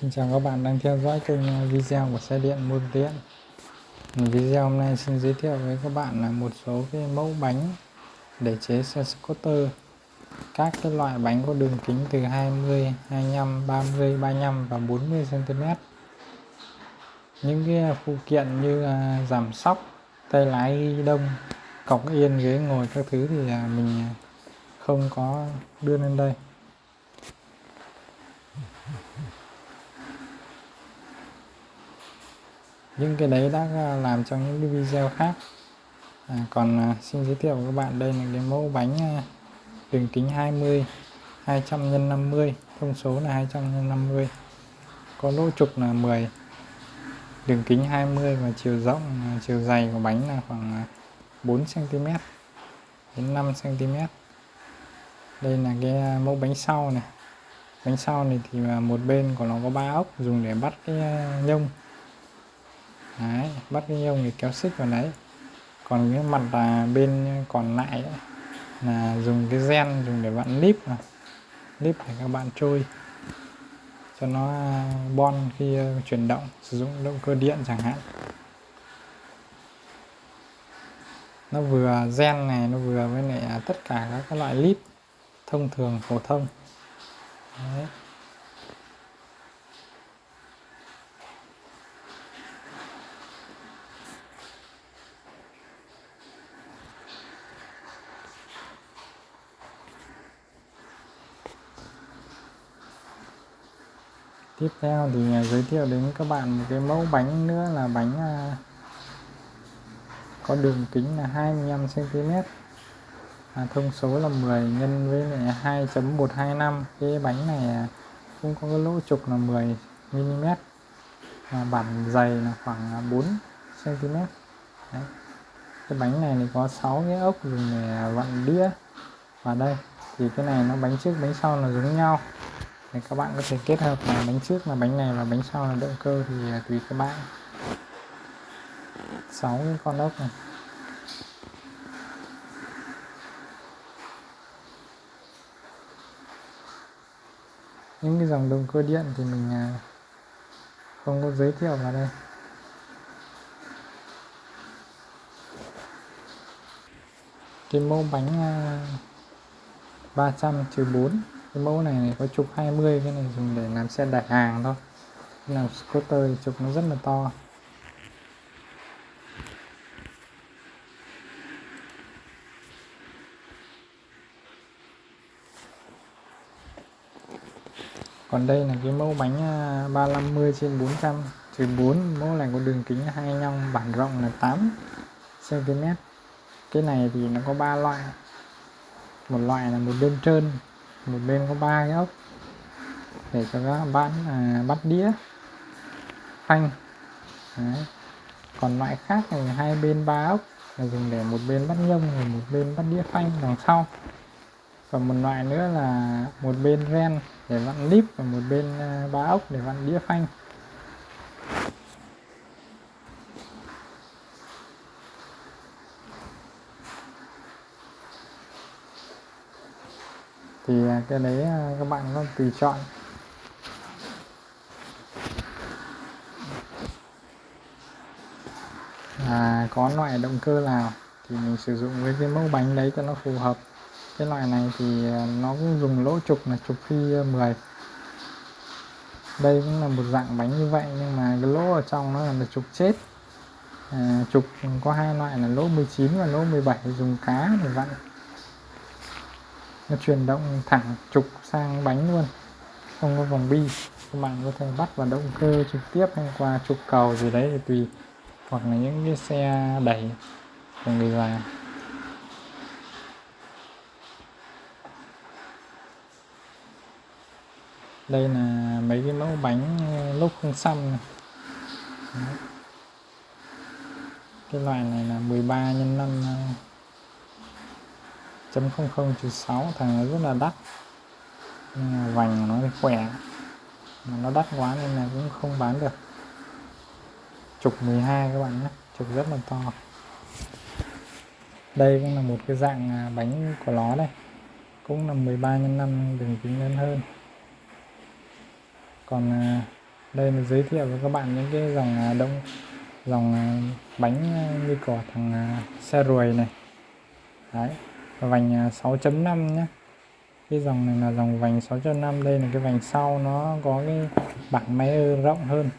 Xin chào các bạn đang theo dõi kênh uh, video của xe điện môn điện Video hôm nay xin giới thiệu với các bạn là một số cái mẫu bánh để chế xe scooter. Các cái loại bánh có đường kính từ 20, 25, 30, 35 và 40 cm Những cái phụ kiện như uh, giảm sóc, tay lái ghi đông, cọc yên ghế ngồi các thứ thì uh, mình không có đưa lên đây. Những cái đấy đã làm trong những cái video khác. À, còn à, xin giới thiệu với các bạn đây là cái mẫu bánh à, đường kính 20 200 x 50 thông số là 200 x 50 có lỗ trục là 10 đường kính 20 và chiều rộng à, chiều dày của bánh là khoảng à, 4 cm đến 5 cm đây là cái à, mẫu bánh sau này. Bánh sau này thì một bên của nó có ba ốc dùng để bắt cái nhông đấy, bắt cái nhông thì kéo xích vào đấy. Còn cái mặt là bên còn lại ấy, là dùng cái gen dùng để bạn líp mà. Líp để các bạn trôi. Cho nó à, bon khi à, chuyển động sử dụng động cơ điện chẳng hạn. Nó vừa gen này nó vừa với lại à, tất cả các loại lip thông thường phổ thông. Đấy. Tiếp theo thì à, giới thiệu đến các bạn một cái mẫu bánh nữa là bánh à, có đường kính là 25 cm à, thông số là 10 nhân với 2.125 cái bánh này à, cũng có cái lỗ trục là 10 mm à, bản dày là khoảng 4 cm Đấy. cái bánh này thì có 6 cái ốc dùng để vặn đĩa. Và đây thì cái này nó bánh trước bánh sau là giống nhau thì các bạn có thể kết hợp là bánh trước là bánh này và bánh sau là động cơ thì à, tùy các bạn. 6 cái con ốc này. Những cái dòng động cơ điện thì mình à, không có giới thiệu vào đây. Cái mẫu bánh à, 300 trừ 4 cái mẫu này, này có trục 20 cái này dùng để làm xe đẩy hàng thôi. Làm scooter thì trục nó rất là to. Còn đây là cái mẫu bánh à, 350 trên 400 trừ 4 mẫu này có đường kính 25 bản rộng là 8 cm cái này thì nó có ba loại. Một loại là một bên trơn một bên có ba cái ốc. Để cho các bạn à, bắt đĩa. Phanh. Đấy. còn loại khác thì hai bên ba ốc. Là dùng để một bên bắt nhông và một bên bắt đĩa phanh đằng sau. Còn một loại nữa là một bên ren để vặn líp và một bên à, ba ốc để vặn đĩa phanh. Thì à, cái đấy à, các bạn có tùy chọn. À, có loại động cơ nào thì mình sử dụng với cái mẫu bánh đấy cho nó phù hợp? Cái loại này thì à, nó cũng dùng lỗ trục là trục phi 10 đây cũng là một dạng bánh như vậy nhưng mà cái lỗ ở trong nó là trục chết. À, trục có hai loại là lỗ 19 và lỗ 17 dùng cá để vặn nó chuyển động thẳng trục sang bánh luôn. Không có vòng bi. Các bạn có thể bắt vào động cơ trực tiếp hay qua trục cầu gì đấy thì tùy. Hoặc là những cái xe đẩy của người già đây là mấy cái mẫu bánh lúc không xăm này. cái loại này là 13 x 5 chấm không không trừ sáu thằng nó rất là đắt. Nhưng mà vành nó khỏe. Mà nó đắt quá nên là cũng không bán được. Trục 12 các bạn nhé. Trục rất là to. Đây cũng là một cái dạng à, bánh của nó đây. Cũng là 13 x 5 đường kính lớn hơn. Còn à, đây là giới thiệu với các bạn những cái dòng à, đông, dòng bánh như của thằng xe ruồi này. Đấy vành à, 6.5 nhé cái dòng này là dòng vành 6.5 đây là cái vành sau nó có cái bảng máy rộng hơn.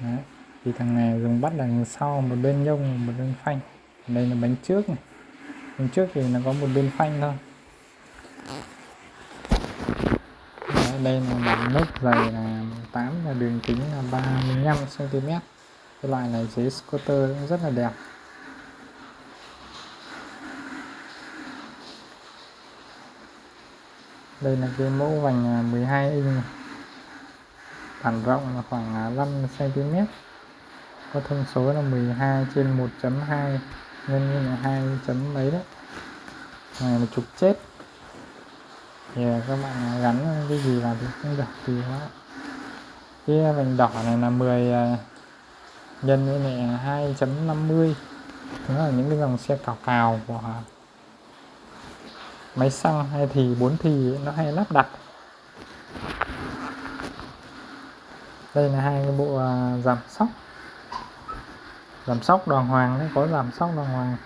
Đấy. thì thằng này dùng bắt đằng sau một bên nhông một bên phanh. Đây là bánh trước này. Bánh trước thì nó có một bên phanh thôi. Đấy, đây là một nốt dày là 8 và đường kính là 35 cm cái loại này chế scooter cũng rất là đẹp. Đây là cái mẫu vành à, 12 inch này. bản rộng là khoảng à, 5 cm có thông số là 12 trên 1.2 nhân như là 2 chấm mấy đấy. Này là trục chết thì à, các bạn gắn cái gì vào thì cũng được thì quá cái vành đỏ này là 10 nhân với này 2.50 đó là những cái dòng xe cào cào của máy xăng hay thì bốn thì nó hay lắp đặt. Đây là hai cái bộ à, giảm sóc. Giảm sóc đoàn hoàng đấy, có giảm sóc đoàn hoàng.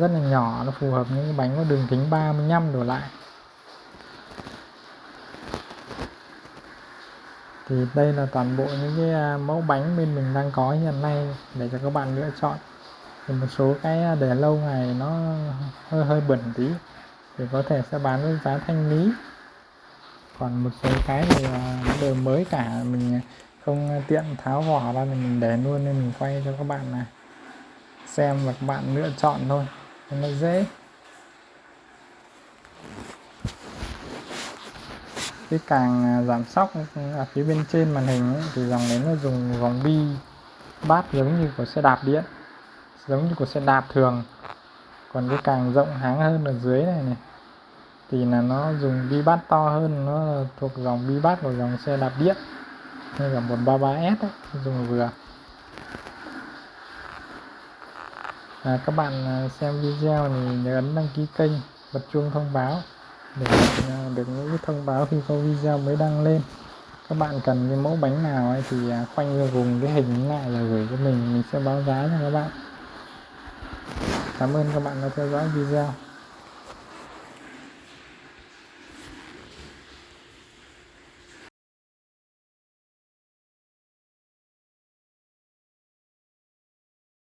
Rất là nhỏ, nó phù hợp những cái bánh có đường kính 35 đổ lại. Thì đây là toàn bộ những cái à, mẫu bánh bên mình đang có hiện nay để cho các bạn lựa chọn. Thì một số cái à, để lâu ngày nó hơi hơi bẩn tí thì có thể sẽ bán với giá thanh lý. Còn một số cái thì à, nó đều mới cả mình không tiện tháo vỏ ra thì mình để luôn nên mình quay cho các bạn này xem và các bạn lựa chọn thôi nó dễ. Cái càng giảm sóc ở phía bên trên màn hình ấy, thì dòng nến nó dùng vòng bi bát giống như của xe đạp điện giống như của xe đạp thường còn cái càng rộng háng hơn ở dưới này này thì là nó dùng bi bát to hơn nó thuộc dòng bi bát của dòng xe đạp điện hay là 133S ấy, dùng vừa. À, các bạn à, xem video thì nhớ ấn đăng ký kênh bật chuông thông báo để à, được những cái thông báo khi có video mới đăng lên. Các bạn cần cái mẫu bánh nào ấy thì à, khoanh vùng cái hình lại là gửi cho mình mình sẽ báo giá cho các bạn cảm ơn các bạn đã theo dõi video.